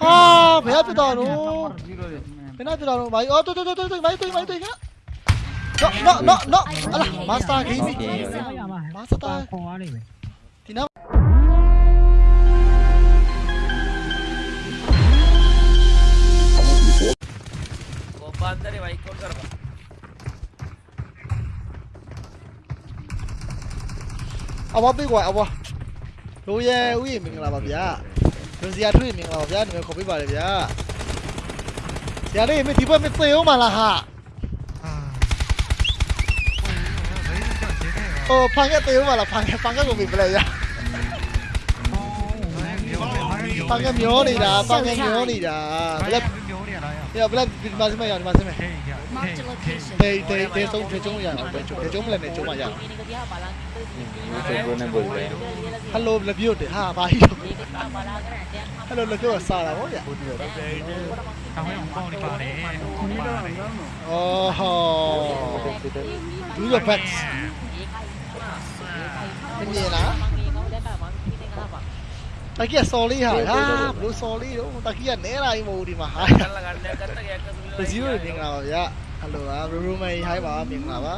아 배야 뜨다노 배나 뜨다노 마이 어 뜨뜨 뜨뜨 뜨 마이 뜨 마이 뜨 이거 너너너너 알아 마스터 게임이 마스터 디나 गोपा अंदर है भाई कौन कर रहा अब अब भी हुआ अब ဝလိုရဲဥယျာဉ်မင်္ဂလာပါဗျာလူစီယာထွေးမင်္ဂလာပါဗျာဒီမှာခေါ်ပေးပါလေဗျာဆရာလေးမဒီဘက်မသိအောင်မလားဟာโอ้ฟังก็เตียวมาละฟังฟังก็กูมีไปเลยยะฟังก็မျောနေတာฟังก็မျောနေတာဘလက် မျိုးနေရတာရ เดี๋ยวဘလက်ဒီမှာစမဲ့ရဒီမှာစမဲ့ ဟေးရ Marked a location. ဒေးဒေးဒေးဆုံးချုံရအော They they they sống thế chúng giờ, thế chúng lần này chúng mà giờ. Hello là view để ha bài. Hello là view sao là vậy? Oh, do your best. Cái gì đó? takia sorry ha ha bro sorry takia ne lai mo di ma ha takia zero ni ngau vậy. Hello, roommate hai ba miệng nào á?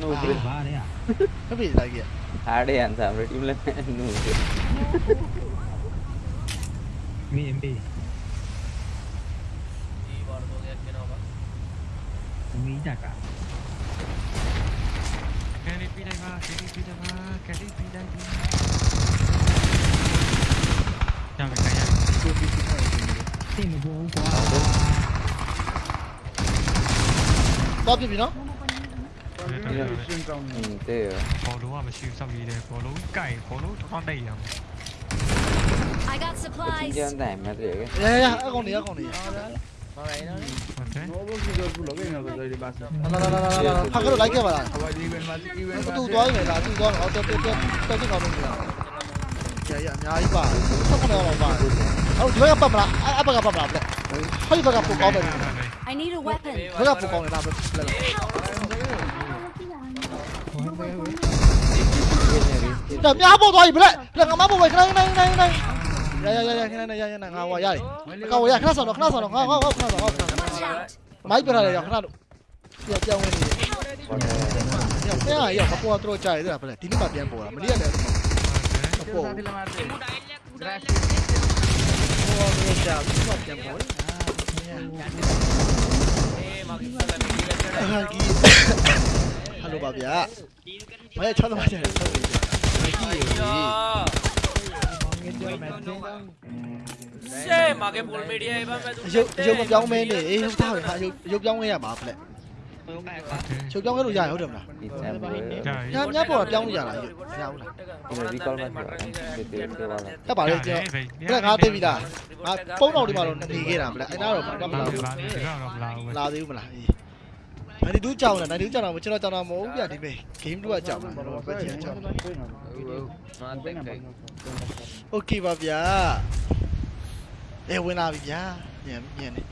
Nunggu. Tapi lagi ya. im lên. sama tim lain nunggu. Mi MP. Mi jaka. Kari pidai ma, kari pidai ma, kari pidai ma. Jangan kaya. Tim gua. သွားပြစ်ပြီနော်ရှင်းကောင်းနေอืมเตะဘောလုံးကမရှိဘူးစောက်ကြီးတယ်ဘောလုံးကိုင်ဘောလုံးတစ်ခေါက်တိုက်ရအောင် I got จริง supplies. จังแต่ไม่เตะกันရရရအကောင်နေရအကောင်နေဟုတ်တယ် no vos yo tú lo que no te doy pasa လာလာလာလာလာဖာကတော့လိုက်ခဲ့ပါလား ahora even más even တူ más သွားပြီလားတူသွားတော့တော်တော်တော်တော်တော်ကောင်းလို့လားကြာရအများကြီးပါဆက်ကနေအောင်ပါအဲ့ဒီဘက်ကပတ်မလားအဲ့ဘက်ကပတ်မလားဗျဟိုဒီဘက်ကပိုကောင်းတယ် I need a weapon. ဘယ်ကပူကောင်းလဲဒါပဲလဲ။တော်များပေါ်သွားပြီဗလက်။ဗလက်ငါမပေါ်ပဲခဏခဏခဏခဏ။ရရရရခဏခဏရရငါဟောရတယ်။ကောင်းရခဏဆောင်တော့ခဏဆောင်တော့ငါဟောဟောခဏဆောင်ဟောခဏဆောင် Watch out. ။မိုက်ပြထားတယ်ရခဏလို့။ပြန်ပြောင်းဝင်နေတယ်။ညောင်ပြန်ရရမပေါ်တော့ကြာရသေးတာဗလက်။ဒီနေ့မှပြန်ပေါ်တာမနေ့ကလည်းမပေါ်ဘူး။ဟောတော့ကြာဒီမှပြန်ပေါ်တယ်။ ဟယ်လိုပါဗျာမရချောသမားတယ်ဆက်ပြီးရှေ့မှာကဘုံမီဒီယာဘာမဲ့သူရုပ်ရုပ်မပြောင်းမဲနေအေးဟုတ်တာပဲဟာရုပ်ရုပ်ပြောင်းရရပါဖလက် ချုပ်ပြောင်းခဲ့လို့ရရဟုတ်တယ်မလားဒီဆက်ပါဒါညညပေါ်တာပြောင်းလို့ရလားရအောင်လားဒီကောင်းမှာတက်ပါလေကျွန်တော်ဘလက်ငါသိပြီလားငါပုံတော်ဒီမှာတော့နေခဲ့တာမလားအဲ့ဒါတော့ဘာမှမလာဘူးဒါတော့မလာဘူးလာသေးဘူးမလားအေးနိုင်တူကြောင်လားနိုင်တူကြောင်လားကျွန်တော်ကြောင်တာမဟုတ်ဘူးပြဒီမေး game 2ကကြောင်လားကျွန်တော်ဘက်ချင်ကြောင်မာတက်ခိုင် Okay ပါဗျာအေးဝင်လာပြီဗျာညံညံနေ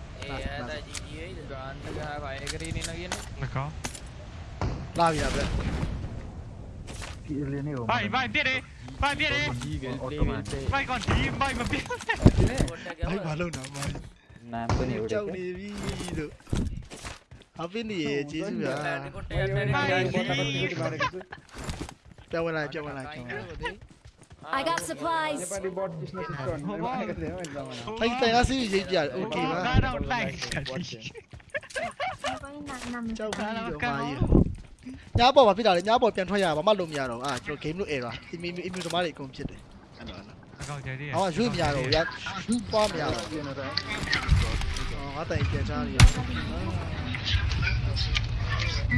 D'accord. Là, il avait. Vai, vai, Đi Vai, vieni! Vai còn đi, vai mà biết. Vai quá lâu nào vai. Nam bên này đâu đi đi được. Ở bên này chỉ là. Vai đi. Cho bên này, cho bên này, cho bên này. I got supplies. Nepali bot business is gone. Thank you, nasi jajal. Okay, ma. Sana online. Chào các bạn các bạn. ညပေါ်မှာပြတာလေညပေါ်ပြန်ထွက်ရပါမလို့မရတော့အာကျွန်တော် game လို့ error အမီအမီသမားတွေအကုန်ဖြစ်တယ်အဲ့တော့အကောင့်ကျသေးတယ်အော်ရွှေ့မရတော့ရရွှေ့ပွားမရတော့ကျွန်တော်တော့အော်ငါတိုင်ပြန်ချားနေရ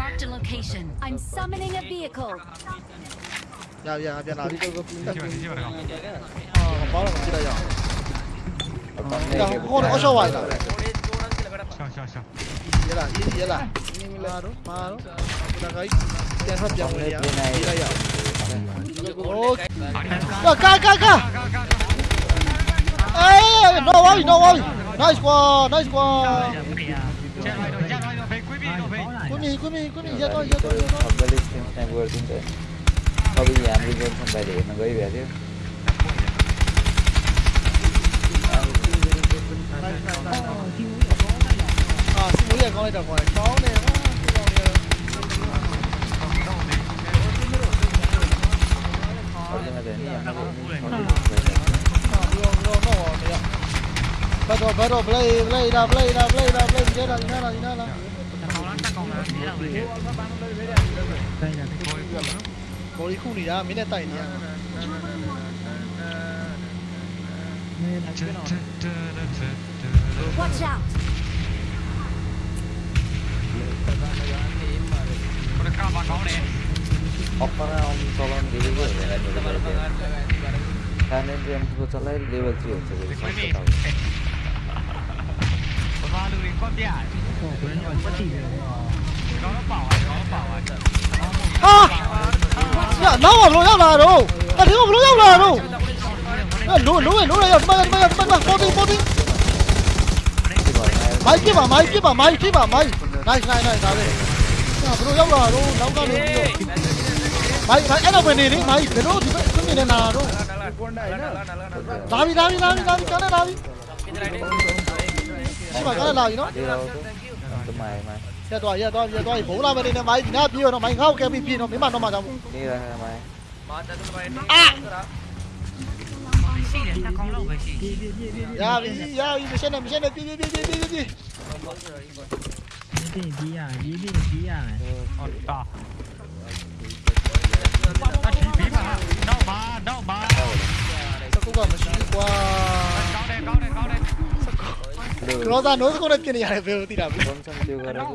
Marked a location. I'm summoning a vehicle. 야, 야, 미안하. 어, 바로 기다려. 야, 호는 어서 와야 돼. 샤샤샤. 얘라, 이 얘라. 마로, 마로. 나가이. 대서 병이야. 기다려. 오. 야, 가, 가, 가. 에이, no way, no way. Nice one, nice one. Quý vị, quý vị, quý vị, ra tôi, ra tôi, ra tôi. Thôi bây giờ anh đi lên không bài điện anh gửi về tiếp. Ờ, xin mũi giờ con đi rồi còn lại có nè Bắt đầu, bắt đầu, play, play, da, play, da, play, da, play, chết rồi, chết rồi, chết rồi. Đây là cái khối တယ်ဟာဒီကောင်းတယ် Perdón, tenía, no, no, no, no, ဟာဒီကောင်းတော့တော့တရားဘတ်တော့ဘတ်တော့ play play လာ play လာ play လာ play ကြလာညီနာလာညီနာလာ ကောင်လားတက်ကောင်လားဒီလောက်လေးကို ဘော်ဒီခုနေတာမင်းနဲ့တိုက်နေရ Watch out! ဘယ်ကမှကောင်းတယ် Opera om tolong diri gue ya kan dulu Karena dia yang gue salah level 3 aja ဒီ jadi ခွေး saya မေး tahu ဘာလို့ ညနောက်ဘလို့ရောက်လာတော့တထင်းဘလို့ရောက်လာတော့လိုလိုလိုရရောက်တမန်တမန်တမန်ပေါ်တင်ပေါ်တင်မိုက်ပြပါမိုက်ပြပါမိုက်ပြပါမိုက်နိုင်နိုင်နိုင်ဒါပဲဘလို့ရောက်လာတော့နောက်ကနေပြီးတော့မိုက်မိုက်အဲ့တော့ဝင်နေလေမိုက်ဘလို့ဒီဘက်ဆုံးနေတာတော့ဒါပြီဒါပြီဒါပြီဒါပြီကနေဒါပြီရှိပါကနေလာပြီနော်ဒီတော့တမိုင်မိုင် giờ tôi giờ tôi giờ tôi bố làm đi này máy gì nữa pin nó máy không cái pin nó mấy bạn nó mà trong đi rồi máy à Ya, ya, ini sana, ini sana, pergi, pergi, pergi, pergi. Ini dia, ini dia. Oh, tak. Đâu mà, đâu mà. Sao cũng còn một xíu qua. Cao đây, cao đây, cao đây. 그러다 노스코레끼는 야래 배우디라고 엄청 뛰어가라고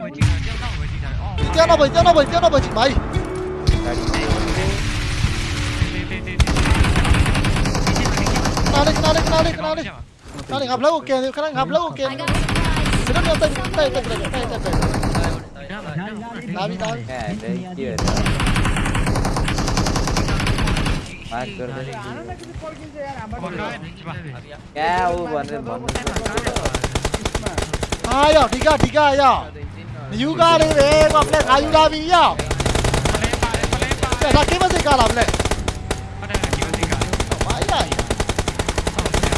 뛰어넘어 뛰어넘어 뛰어넘어지 마이 나래 나래 나래 나래 나래 gặp lâu kìa khả năng gặp lâu kìa cái đó tay tay tay tay tay tay tay tay tay tay मार कर दे क्या वो बने बने အားရောက်ဒီကဒီကရောက်မယူကားလေးပဲကွာဖလက်ခါယူလာပြီရောက်ဖလက်ပါဖလက်ပါဒါကိမစိကားလာဖလက်ဘာရရ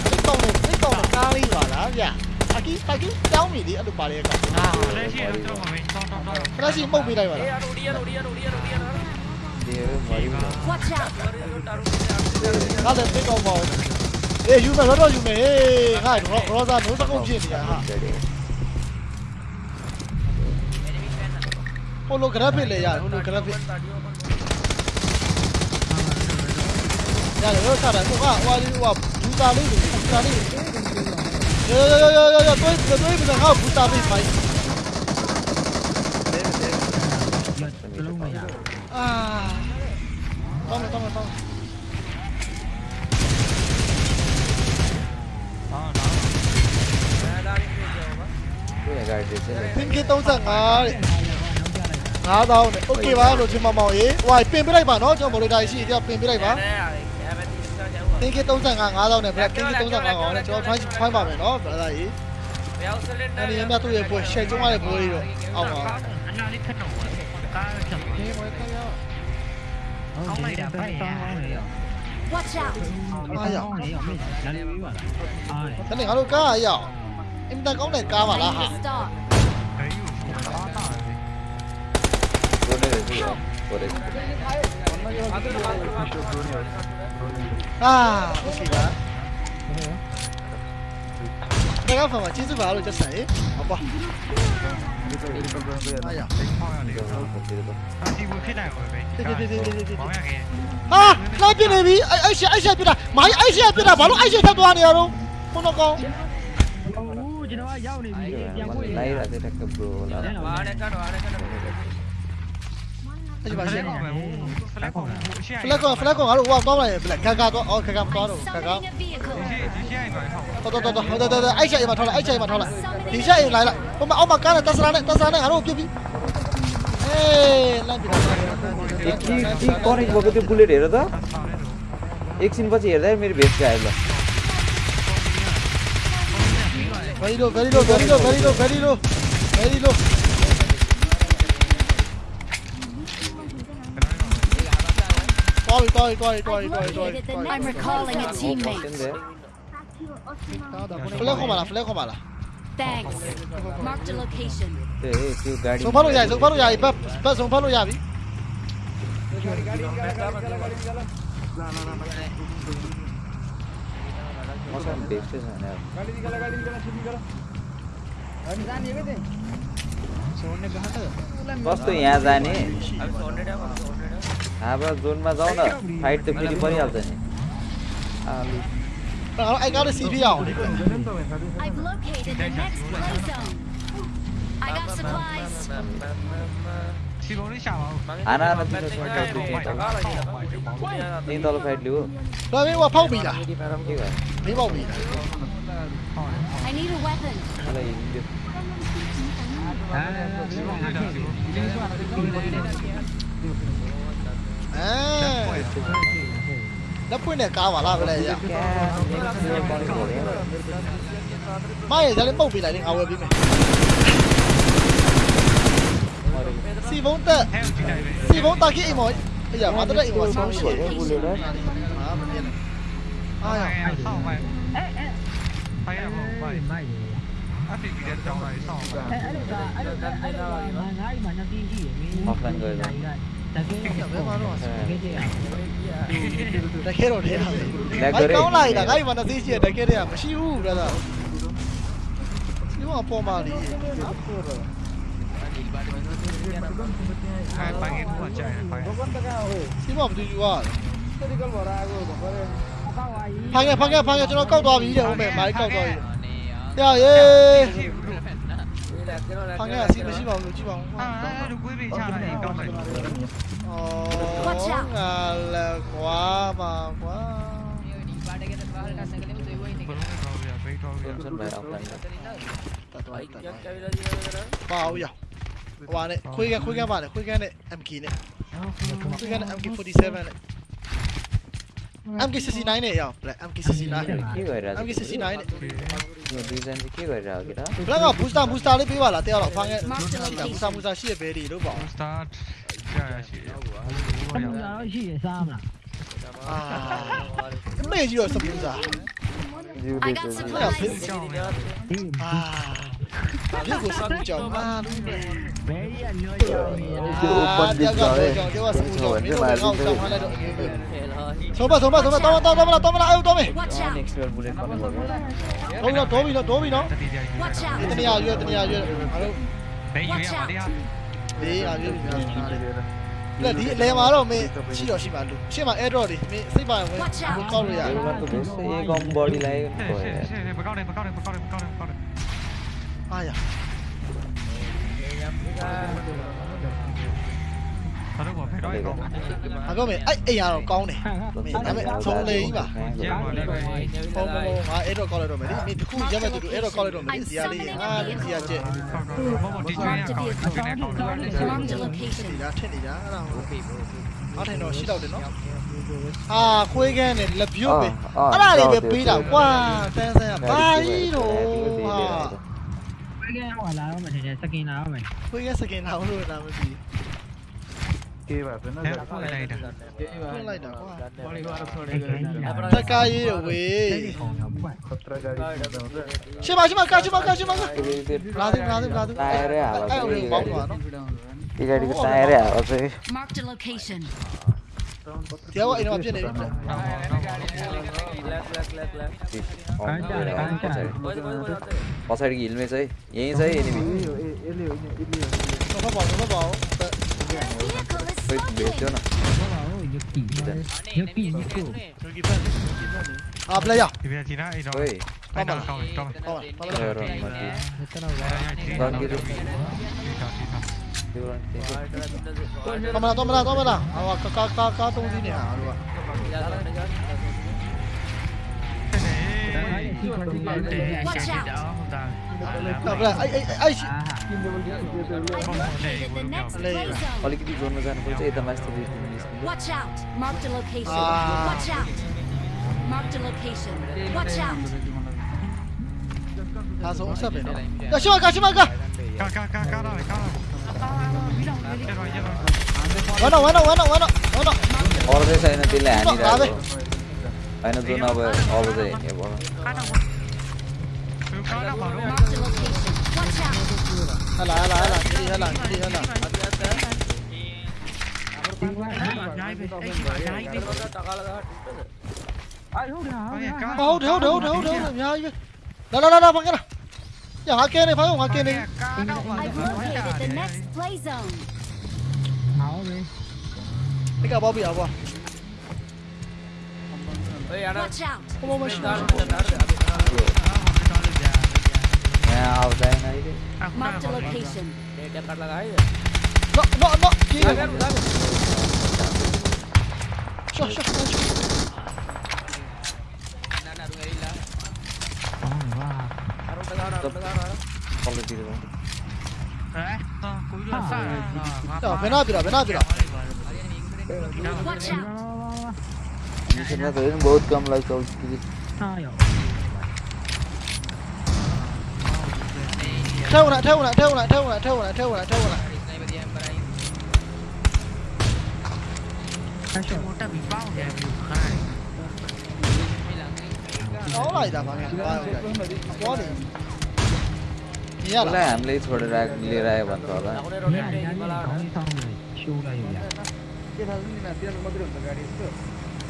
စိတ်ကောင်းနေစိတ်ကောင်းနေကားလေးပါလားဗျအကိအကိတောင်းမိလေအဲ့လိုပါလေကောင်ဟာဖလက်ရှိတော့ကျွန်တော်မင်းတောင်းတောင်းတောင်းဖလက်ရှိပုတ်ပေးလိုက်ပါလားဒီရိုဒီရိုဒီရိုဒီရိုဒီရိုဒီရိုမာရီနာ Watch out ဟာတဲ့စိတ်ကောင်းပါအေးယူမယ်တော့ယူမယ်ဟေးငါရောရောစားနိုးတကုတ်ဖြစ်နေတာဟာ होलोग्राफी ले यार होलोग्राफी यार वो सारा वो वाह वाह वाह बुता ले बुता ले यो यो यो यो यो यो đối với đối với thằng buta bị phải à tông tông tông Cái này gài thì sẽ là... Thiên kia tông giận à 9000နဲ့โอเคပါလို့ချင်းမမောင်ရေဟိုပင်ပြလိုက်ပါနော်ကျွန်တော်မော်ရီတာရှိကြပင်ပြလိုက်ပါပင်က35 9000နဲ့ဗျပင်က35ကောင်နဲ့ကျွန်တော် try try ပါမယ်နော်ဗလာကြီးအဲ့ဒီမြတ်သူ့ရဲ့ပွဲရှယ်ကျုံးရတဲ့ပွဲလေးတော့အောက်ပါ အနာလေးခက်တော့ကားချက် ဒီပွဲခရ ကောင်းလိုက်တာဖိုက်ရ Watch out! အားရတနေ့ငါတို့ကားရအောင်အင်တန်ကောင်းတဲ့ကားပါလားဟာ boleh itu ya boleh အာဟုတ်ပြီလားဒါကဖာမကျေးဇူးပါလို့ချက်ဆိုင်ဟောပါအားရ ဟောရတယ် itu itu အတီဘူးဖြစ်နိုင်ပါပဲဘောင်းရခဲ့ ဟာလာပြနေပြီအဲ့အဲ့ရှက်အဲ့ရှက်ပြတာမိုင်းအဲ့ရှက်ပြတာဘာလို့အဲ့ရှက်ထပ်သွားနေရတော့ဘုန်းတော်ကောင် lahir ada tak ke bro lah အဲ့ဒီပါရှက် ဖလက် 那就把先搞。flag bullet हेर त एकछिनपछि हेर्दा मेरो भेट गयो Corre, corre, corre, corre, corre, corre. I'm recalling a teammate. Flejo mala, flejo mala. Thanks. Mark the location. Hey, you गाड़ी. Super हो जाए, सुपर हो जाए, बस बस सुपर हो जाए अभी. गाड़ी गाड़ी गाड़ी ना ना ना मौसम देखते हैं यार. गाड़ी निकाला, गाड़ी निकाला, सुन निकाला. गाड़ी जाने ये भी दे. सोने कहाँ था? बस तो यहाँ जाने. अभी सोने टाइम, सोने zone ma jao na fight to free pari halcha ni ali i got a cv out i've located the next play zone i got supplies I need a weapon. డప్పునే కావాలా వెళ్ళయ్యా mai giờ lên bầu bị vậy ai à ai à hoặc là người rồi ဒါကင်းဘယ်မှာတော့ဆက်ခဲ့ကြရတကယ်တော့တယ်လက်ကြဲတောင်းလိုက်တာငါ့ဒီမှာတစ်သိရှိရတကယ်တည်းမရှိဘူးဗျာဒါဒီမှာပေါ်ပါလေခိုင်ပိုင်းကကြာခိုင်ဒီမှာဘယ်သူယူရလဲဒီကလောရာကိုဘာလဲဖားရဖားရဖားရကျွန်တော်ကောက်သွားပြီတဲ့ဟုတ်မယ်မာရီကောက်သွားပြီတရားရေး 방해야 집에 집어 집어 à đừng quý vị sao này con này ồ ngà là quá mà quá. Bao giờ qua này khui game khui khuya bạn này khui khuya này em kỳ này. Khui khuya này em kỳ 47 này. Em kisi si nine ya, play. Em kisi si nine. Em kisi si nine. Người đi dân kia rồi rồi kìa đó. Lỡ ngọc busta busta đi bây giờ là tiêu lọc phang ấy. Busta busta xịt bể đi đúng không? Busta. Busta xịt sam là. À. Mấy gì rồi sam busta? I got supplies. À. Biết của sam chồng mà đúng rồi. Bé anh nói chồng. Chưa open đi rồi. Chứ mà sam chồng. Nếu mà không xong hay là đội người. Sombra, sombra, sombra, toma, toma, toma, toma, ayo, tome. Next level bullet kone bol. Tome no, tome no, tome no. Itni aaju, itni aaju. Hello. Nahi ye hamare ye aaju. Le di le ma lo me chi lo shi ma lu. Shi ma airdrop di me sai ba wen ko kaw lo ya. Ye gom body lai. Pakaw de, pakaw de, pakaw de, pakaw de, pakaw de. Aya. Ye yam ga. ဘာလို့ဘယ်တော့ကောင်းအကောင်မေအဲ့အိမ်ရတော့ကောင်းတယ်မေဒါပေမဲ့သုံးလေကြီးပါရပါလိမ့်မယ်ဟောမေငါအဲ့တော့ကောက်လိုက်တော့မယ်ဒီမေတခုရက်မဲ့တူတူအဲ့တော့ကောက်လိုက်တော့မယ်ဒီရလေးဟာလူစီရချက်ဟောမေဒီကျွေးရကောက်ကျွေးနေတော့ဒီလားထက်နေတာအဲ့ဒါဟုတ်ပြီဟုတ်တယ်တော့ရှိတော့တယ်နော်အာခွေးကန်းနဲ့လက်ပြုတ်ပဲအဲ့ဒါလေးပဲပေးတာကွာတန်းဆန်းကဘာကြီးတော့ဟာခွေးကန်းဟောလာတော့မယ်တဲ့စကင်လာတော့မယ်ခွေးကန်းစကင်လာလို့လာမသိဘူး केही हावा गाडीको हावा पछाडिको हिलमै चाहिँ यहीँ चाहिँ एनिमी 몇대나 아 플레이야 Woi, Tomara, tomara, अलिकति जोड्नु जानुपर्छ यता माथि Watch out! Mark the location. Watch out! Mark the location. Watch out! 가서 옥사 배. 야 시마 가 시마 가. 가가가 가라 가라. 와나 와나 와나 와나 와나. 어르신 사이는 딜레 아니라. Aynı zona ve ağlıda iniyor bu هلا هلا هلا كري هلا كري هلا هود هود هود هود هود يا هاي لا لا لا لا بقى يا هاكيني فاهم هاكيني Take a bobby, Abba. Ama başına. Ya avdaya neydi? Mark the location. Dekat lagaydı. No no no. Gel gel. Şah şah şah. Ya fena bira fena bira. Watch out. मिसनमा त हेर्नु बहुत कम लाग्छ Theo lại, theo lại, theo lại, theo lại, theo lại, theo lại, theo lại. Nó lại đã bằng cái. Có đi. Nhớ उसलाई là. हामीले छोडेर आएको लिएर आयो भन्छ होला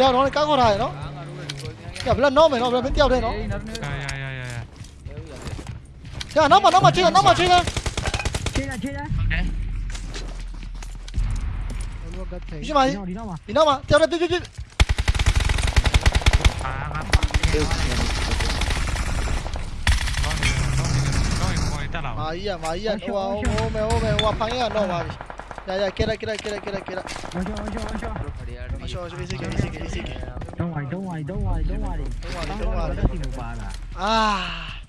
Theo nó các con này nó. Cả lần nó mày nó bên theo đây nó. Dạ dạ dạ dạ dạ Thế nó mà nó mà chơi nó mà chơi đây. Chứ nó mà theo đây đi đi. À ngắm त्यो Nó thì nó thì nó thì ngồi ta đầu Mày à mày à. Ô ô ô mày ô mày ô phăng à nó mà. Ya ya kira kira kira Lascio, lascio che. Don't worry, don't worry, don't worry, don't worry. Don't worry, don't worry. Ah.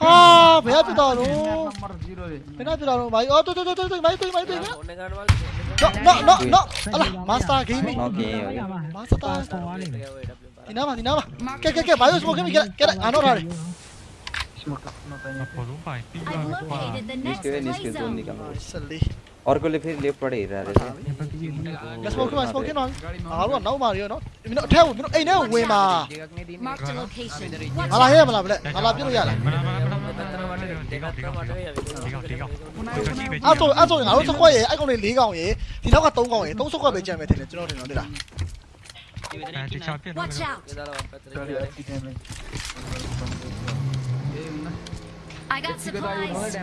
Ah, penalti dah lu. Penalti dah lu. Mai. Oh, tu tu tu tu tu. Mai tu, mai. No, no, no, no. Alah, masta game. Okay, okay. Masta. Dinama, dinama. Ke ke ke, bayu smoke game kira kira anor hari. Smoke. No, tanya. I've located the next अर्कोले फेरि लेफ्टबाट हेरिरहेको रहेछ Let's smoke cái bài smoke cái nó. À luôn nấu mà đi nó. Mình nó theo mình nó ấy nó quê mà. Marked a location. Watch À là out. hết mà làm lại. À làm biết rồi là. Mà nó mà nó mà nó Tí gọc tí gọc tí gọc tí gọc Cho chi về chi À tôi à tôi ngáo xuất quay vậy, anh con này lý gạo vậy. Thì nó có tông gạo vậy, tông xuất quay bị chèn về thì nó thì nó đi là. À thì sao biết nó Watch out. I got supplies.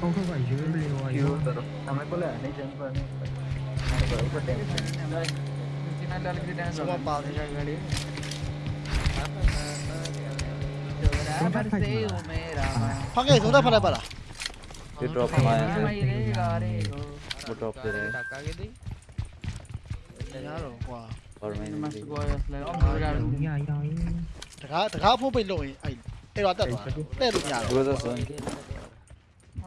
không phải dưới liền rồi chưa rồi thằng ấy có lẽ nên chân vâng vợ có tiền đây Chúng ta vào thì ra người đi Pakai chúng ta pada pada. Di drop main. Di drop deh. Tengah tengah apa pun loh. Ayo, eh, ada tu. Eh, tu ni ada. Dua tu.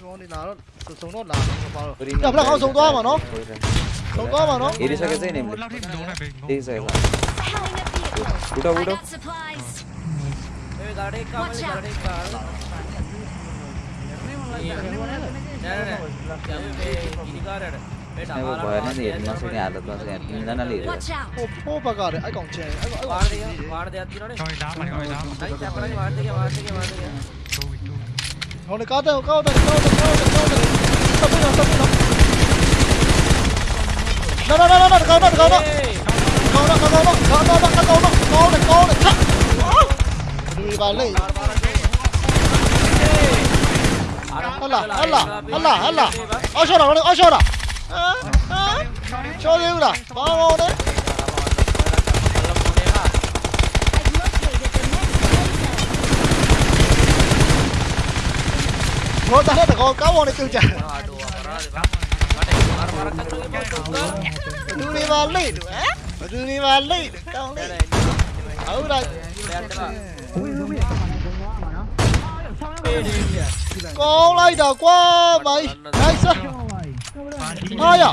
xuống đi nào xuống xuống nốt là vào rồi nhập là không xuống to mà nó xuống to mà nó đi sao cái dây này đi dây là cú đâu cú đâu Này bộ bờ nó gì nó sẽ nhà được nó sẽ nó nó lì rồi. Ô bà gà đấy, ai còn trẻ, ai còn ai còn. Thôi đá mày, thôi đá. Đấy, chặt vào đấy, vào đấy, vào đấy, vào đấy. அவனை ಹೋದ ತಗೋ ಕಾವೋನೆ ತಿಂಚ ದೂರಿ ವಾಲೈ ಇದು ದೂರಿ ವಾಲೈ ಇದು ಕಾವೋನೆ Howrah con lấy đầu quá mày đây sao ai à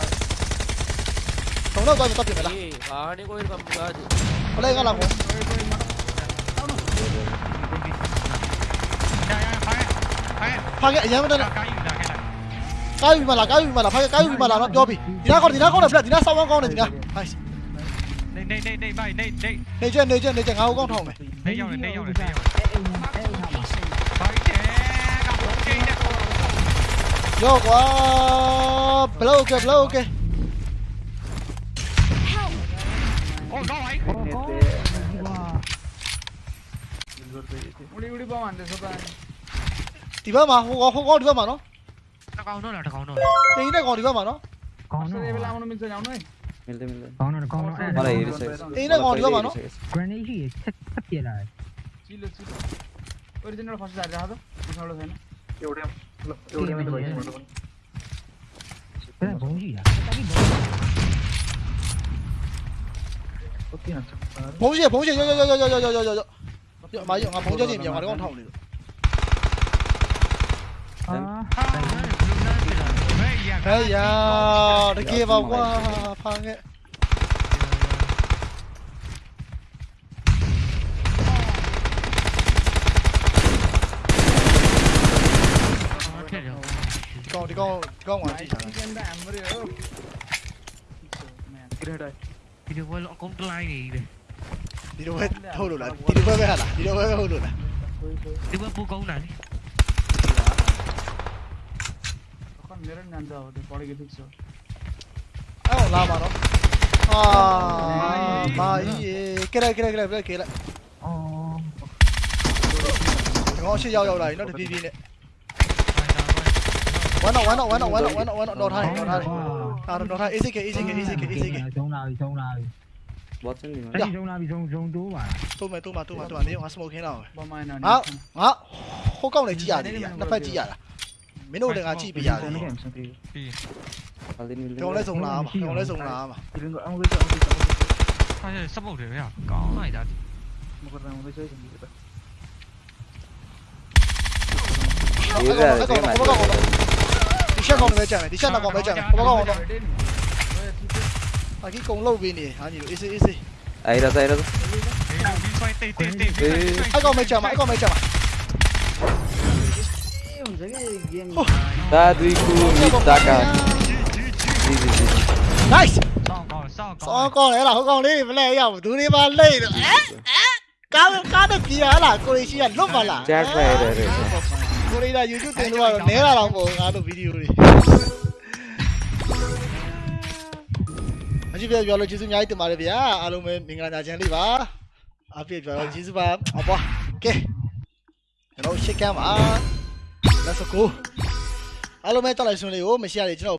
ಹೊಡೋದು ಅದು ತಪ್ಪಿಲ್ಲ ಗಾಡಿಗೆ ಹೋಗಿರ್ಬೇಕು ಗಾಡಿ ಕೊಲೆಗಾಲ 파괴 얘네들 까위 비말라 까위 비말라 파괴 까위 비말라 너 여비 니나 거 니나 거는 블라 니나 싸워 거는 니나 아이씨 네네네네 바이 네네 네전 네전 네전 가고 건 통해 네요 네요 네요 Yo quá blow kìa blow kìa 돼. 우리 우리 방 안 돼서 봐. 디바 마 호가 호가 디바 마노. टकाउनु न टकाउनु त्यही नै गरिदा भन गाउनु ए बेला आउनु मिल्छ जाउनु है मिल्दै मिल्दै गाउनु न गाउनु मलाई हेरिसकेछ त्यही नै गरिदा भन ग्रेनेड ही छत्ति ला चिलो चिलो ओरिजिनल फर्स्ट जारे राख त बिसौलो छैन एउटै एउटै मात्र भयो त्यही भौजी या तभी भौजी ओके न भौजी भौजी यो यो यो यो यो यो यो 마이 영아 봉전님 영화를 건 타올리로. 에야, 이렇게 봐봐 방에. con ờ. đi con con ngoài. Cái đây đây. Cái đường quay lọ con lai này này. Tiró Hulula, tiró bebé jala, tiró bebé Hulula. Tiró poco una. Mirror Nanda, the body gets so. Oh, Lamaro. Ah, my. Get out, get out, get out, get out. Oh. Nó sẽ giao đầu này, nó được đi đi nè. One out, one out, one out, one out, one out, one out, not high, not high. À, not high, easy kìa, easy kìa, easy kìa, easy kìa. Chống nào, chống nào. Watson နေမှာတိုက်ရုံလာပြီဇုံဇုံတိုးပါတိုးမယ်တိုးမှာတိုးမှာတိုးမှာနေငါ smoke ခင်းတော့မယ်ပေါ်မိုင်းတော့ငါငါဟိုကောက်လည်းကြည့်ရတယ်နှစ်ဖက်ကြည့်ရတာမင်းတို့လည်းငါကြည့်ပြရတယ်ပြီးကျောင်းလည်းစုံလာမှာကျောင်းလည်းစုံလာမှာဒီလင်းကအအောင်လေးအအောင်လေးအဲ့ support တွေဗျာကောင်းလိုက်တာမကတော့အောင်လေးဆိုရင်ဒီပဲဒီကောင်ကောင်ကောင်ကောင်ဒီချက်ကောင်လည်းကြံတယ်ဒီချက်တော့ကောင်လည်းကြံတယ်ဘောကောင်ကောင် Aquí con low vini, hani lo easy easy. Ahí đó, ahí đó. Ai còn mày chờ mãi còn mày chờ mãi. Ta duy cu mitaka. Nice. Sao con đấy là không con đi, vấn đề nhau thứ đi ba lây được. Cá cá được gì hả là cô đi chỉ nhận lúc mà là. Chắc về rồi. Cô đi là YouTube tiền luôn, nếu là lòng bộ à, ngã được video đi. ကြည့်ပြပြောလို့ကျေးဇူးအများကြီးတင်ပါတယ်ဗျာအားလုံးပဲမင်္ဂလာညချမ်းလေးပါအပြည့်ပြောလို့ကျေးဇူးပါအပွားကဲကျွန်တော်ရှစ်ကမ်းပါ let's go အားလုံးပဲတက်လိုက်ဆွန်းလေးကိုမရှရလေကျွန်တော်